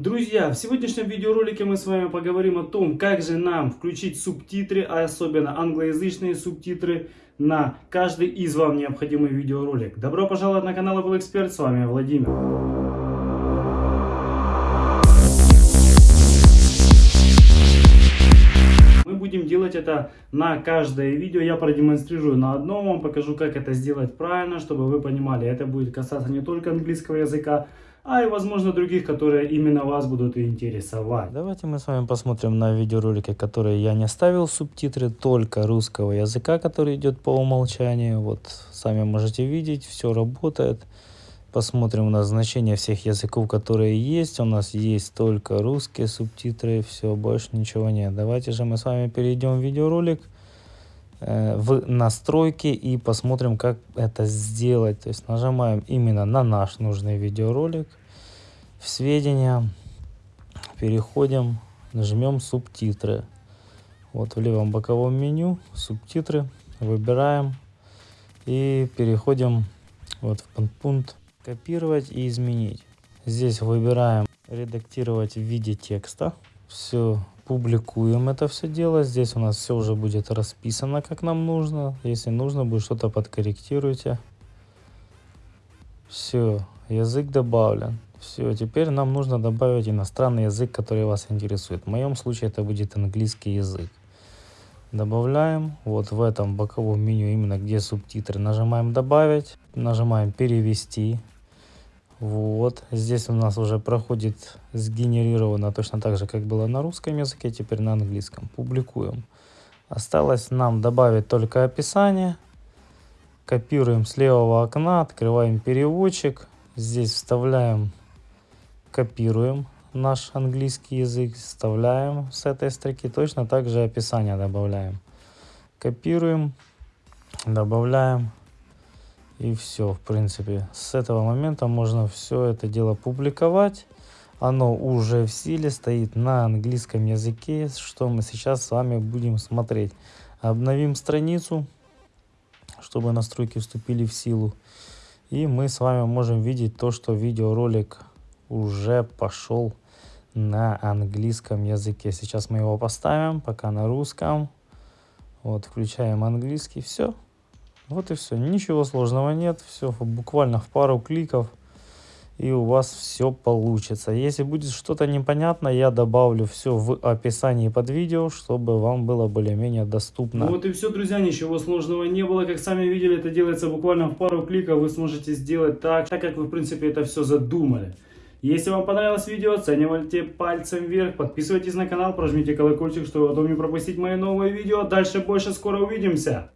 Друзья, в сегодняшнем видеоролике мы с вами поговорим о том, как же нам включить субтитры, а особенно англоязычные субтитры на каждый из вам необходимый видеоролик. Добро пожаловать на канал Apple Expert, с вами Владимир. Будем делать это на каждое видео. Я продемонстрирую на одном, вам покажу, как это сделать правильно, чтобы вы понимали. Это будет касаться не только английского языка, а и возможно других, которые именно вас будут интересовать. Давайте мы с вами посмотрим на видеоролики, которые я не ставил субтитры, только русского языка, который идет по умолчанию. Вот сами можете видеть, все работает. Посмотрим у нас значение всех языков, которые есть. У нас есть только русские субтитры, все, больше ничего нет. Давайте же мы с вами перейдем в видеоролик э, в настройки и посмотрим, как это сделать. То есть нажимаем именно на наш нужный видеоролик. В сведения переходим, нажмем субтитры. Вот в левом боковом меню субтитры выбираем и переходим вот в пункт копировать и изменить. Здесь выбираем редактировать в виде текста. Все, публикуем это все дело. Здесь у нас все уже будет расписано, как нам нужно. Если нужно будет что-то подкорректируйте. Все, язык добавлен. Все, теперь нам нужно добавить иностранный язык, который вас интересует. В моем случае это будет английский язык. Добавляем вот в этом боковом меню, именно где субтитры, нажимаем добавить, нажимаем перевести. Вот, здесь у нас уже проходит сгенерировано точно так же, как было на русском языке, теперь на английском. Публикуем. Осталось нам добавить только описание. Копируем с левого окна, открываем переводчик. Здесь вставляем, копируем наш английский язык, вставляем с этой строки. Точно так же описание добавляем. Копируем, добавляем и все, в принципе. С этого момента можно все это дело публиковать. Оно уже в силе стоит на английском языке, что мы сейчас с вами будем смотреть. Обновим страницу, чтобы настройки вступили в силу. И мы с вами можем видеть то, что видеоролик уже пошел на английском языке. Сейчас мы его поставим, пока на русском. Вот, включаем английский, все. Вот и все. Ничего сложного нет. Все буквально в пару кликов. И у вас все получится. Если будет что-то непонятно, я добавлю все в описании под видео, чтобы вам было более-менее доступно. Ну вот и все, друзья. Ничего сложного не было. Как сами видели, это делается буквально в пару кликов. Вы сможете сделать так, так как вы, в принципе, это все задумали. Если вам понравилось видео, оценивайте пальцем вверх, подписывайтесь на канал, прожмите колокольчик, чтобы потом не пропустить мои новые видео. Дальше больше, скоро увидимся!